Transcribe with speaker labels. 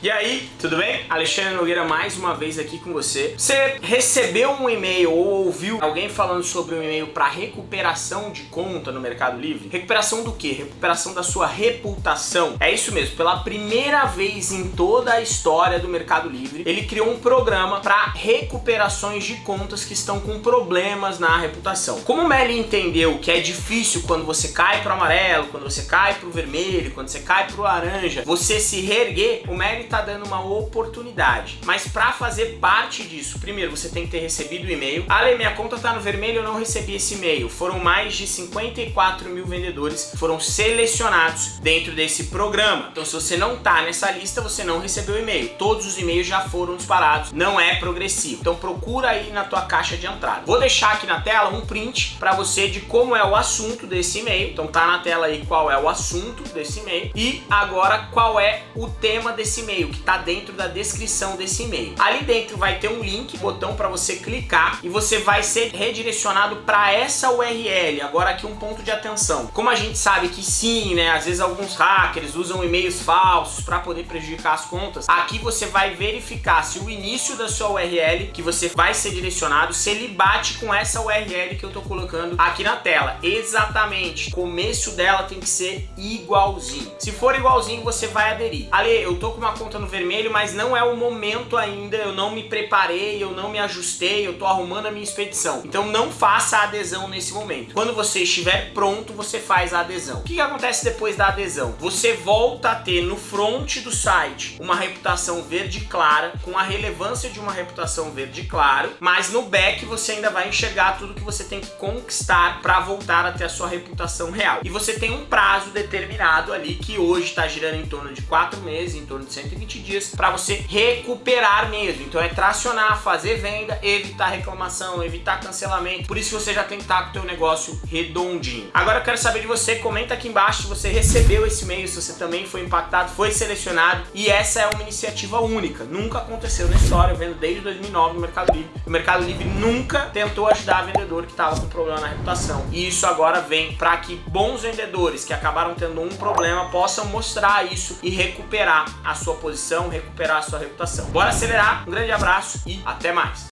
Speaker 1: E aí, tudo bem? Alexandre Nogueira mais uma vez aqui com você. Você recebeu um e-mail ou ouviu alguém falando sobre um e-mail para recuperação de conta no Mercado Livre? Recuperação do que? Recuperação da sua reputação. É isso mesmo, pela primeira vez em toda a história do Mercado Livre, ele criou um programa para recuperações de contas que estão com problemas na reputação. Como o Meli entendeu que é difícil quando você cai pro amarelo, quando você cai pro vermelho, quando você cai pro laranja, você se reerguer, o Meli está dando uma oportunidade. Mas para fazer parte disso, primeiro você tem que ter recebido o e-mail. Ale, minha conta está no vermelho, eu não recebi esse e-mail. Foram mais de 54 mil vendedores foram selecionados dentro desse programa. Então se você não está nessa lista, você não recebeu e-mail. Todos os e-mails já foram disparados, não é progressivo. Então procura aí na tua caixa de entrada. Vou deixar aqui na tela um print para você de como é o assunto desse e-mail. Então tá na tela aí qual é o assunto desse e-mail e agora qual é o tema desse e-mail e-mail que está dentro da descrição desse e-mail. Ali dentro vai ter um link, botão para você clicar e você vai ser redirecionado para essa URL. Agora aqui um ponto de atenção. Como a gente sabe que sim, né, às vezes alguns hackers usam e-mails falsos para poder prejudicar as contas, aqui você vai verificar se o início da sua URL que você vai ser direcionado, se ele bate com essa URL que eu estou colocando aqui na tela. Exatamente. O começo dela tem que ser igualzinho. Se for igualzinho, você vai aderir. Ali, eu tô com uma conta no vermelho, mas não é o momento ainda, eu não me preparei, eu não me ajustei, eu tô arrumando a minha expedição. Então não faça a adesão nesse momento. Quando você estiver pronto, você faz a adesão. O que, que acontece depois da adesão? Você volta a ter no front do site uma reputação verde clara, com a relevância de uma reputação verde claro, mas no back você ainda vai enxergar tudo que você tem que conquistar para voltar a ter a sua reputação real. E você tem um prazo determinado ali, que hoje está girando em torno de 4 meses, em torno de 120 120 dias para você recuperar mesmo. Então é tracionar, fazer venda, evitar reclamação, evitar cancelamento. Por isso você já tem que estar com o teu negócio redondinho. Agora eu quero saber de você, comenta aqui embaixo se você recebeu esse e-mail, se você também foi impactado, foi selecionado. E essa é uma iniciativa única. Nunca aconteceu na história, eu vendo desde 2009 no Mercado Livre. O Mercado Livre nunca tentou ajudar vendedor que estava com problema na reputação. E isso agora vem para que bons vendedores que acabaram tendo um problema possam mostrar isso e recuperar a sua posição posição, recuperar a sua reputação. Bora acelerar, um grande abraço e até mais!